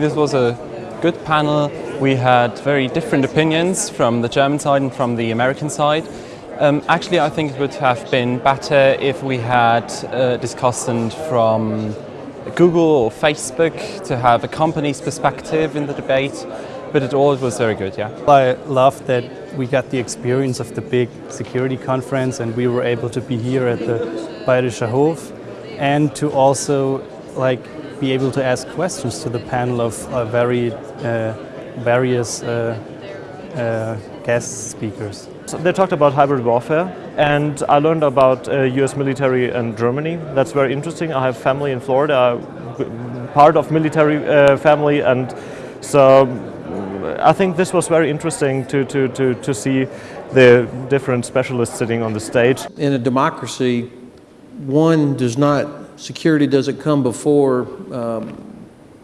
This was a good panel. We had very different opinions from the German side and from the American side. Um, actually, I think it would have been better if we had a discussant from Google or Facebook to have a company's perspective in the debate, but it all was very good, yeah. I love that we got the experience of the big security conference and we were able to be here at the Bayerischer Hof and to also like be able to ask questions to the panel of uh, very uh, various uh, uh guest speakers. So they talked about hybrid warfare and I learned about US uh, military and Germany. That's very interesting. I have family in Florida, part of military uh, family and so I think this was very interesting to, to, to, to see the different specialists sitting on the stage. In a democracy, one does not, security doesn't come before um,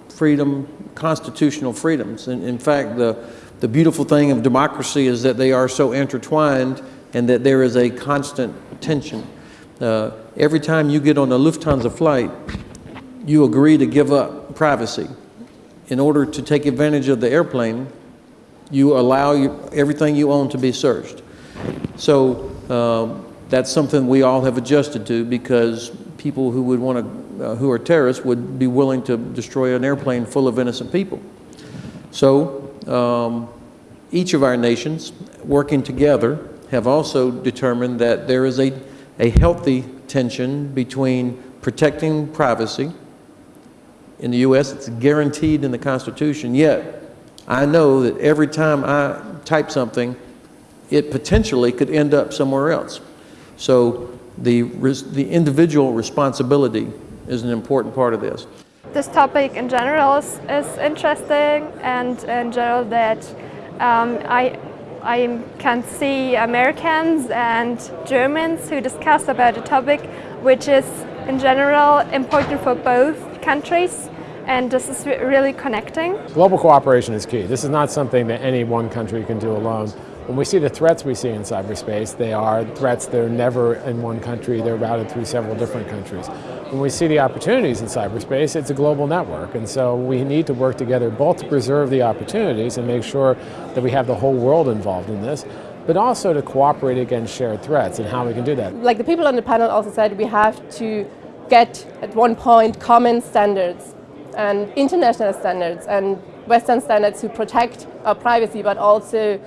freedom, constitutional freedoms. And in fact, the, the beautiful thing of democracy is that they are so intertwined and that there is a constant tension. Uh, every time you get on a Lufthansa flight, you agree to give up privacy. In order to take advantage of the airplane, you allow you, everything you own to be searched. So um, that's something we all have adjusted to because people who would want to, uh, who are terrorists would be willing to destroy an airplane full of innocent people. So um, each of our nations working together have also determined that there is a, a healthy tension between protecting privacy. In the U.S., it's guaranteed in the Constitution, yet I know that every time I type something, it potentially could end up somewhere else. So the, the individual responsibility is an important part of this. This topic in general is, is interesting and in general that um, I, I can see Americans and Germans who discuss about a topic which is in general important for both countries and this is really connecting. Global cooperation is key. This is not something that any one country can do alone. When we see the threats we see in cyberspace, they are threats that are never in one country, they're routed through several different countries. When we see the opportunities in cyberspace, it's a global network, and so we need to work together both to preserve the opportunities and make sure that we have the whole world involved in this, but also to cooperate against shared threats and how we can do that. Like the people on the panel also said, we have to get, at one point, common standards and international standards and Western standards to protect our privacy, but also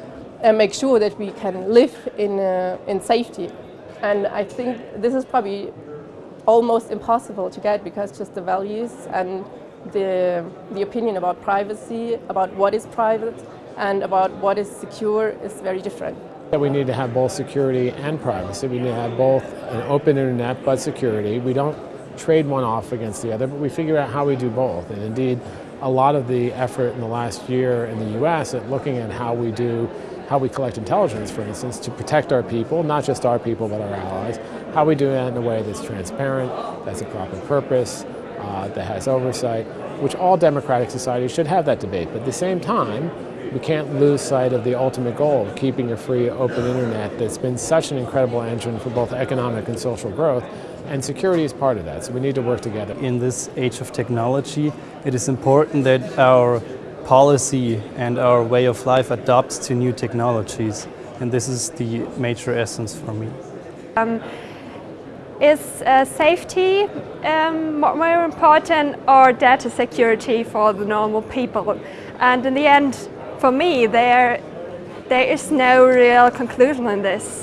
uh, make sure that we can live in, uh, in safety. And I think this is probably almost impossible to get because just the values and the, the opinion about privacy, about what is private and about what is secure is very different. We need to have both security and privacy. We need to have both an open internet but security. We don't trade one off against the other, but we figure out how we do both. And indeed, a lot of the effort in the last year in the US at looking at how we do, how we collect intelligence, for instance, to protect our people, not just our people, but our allies, how we do that in a way that's transparent, that's a proper purpose, uh, that has oversight, which all democratic societies should have that debate. But at the same time, we can't lose sight of the ultimate goal of keeping a free, open internet that's been such an incredible engine for both economic and social growth, and security is part of that, so we need to work together. In this age of technology, it is important that our policy and our way of life adapts to new technologies, and this is the major essence for me. Um, is uh, safety um, more important or data security for the normal people? And in the end, for me, there, there is no real conclusion in this.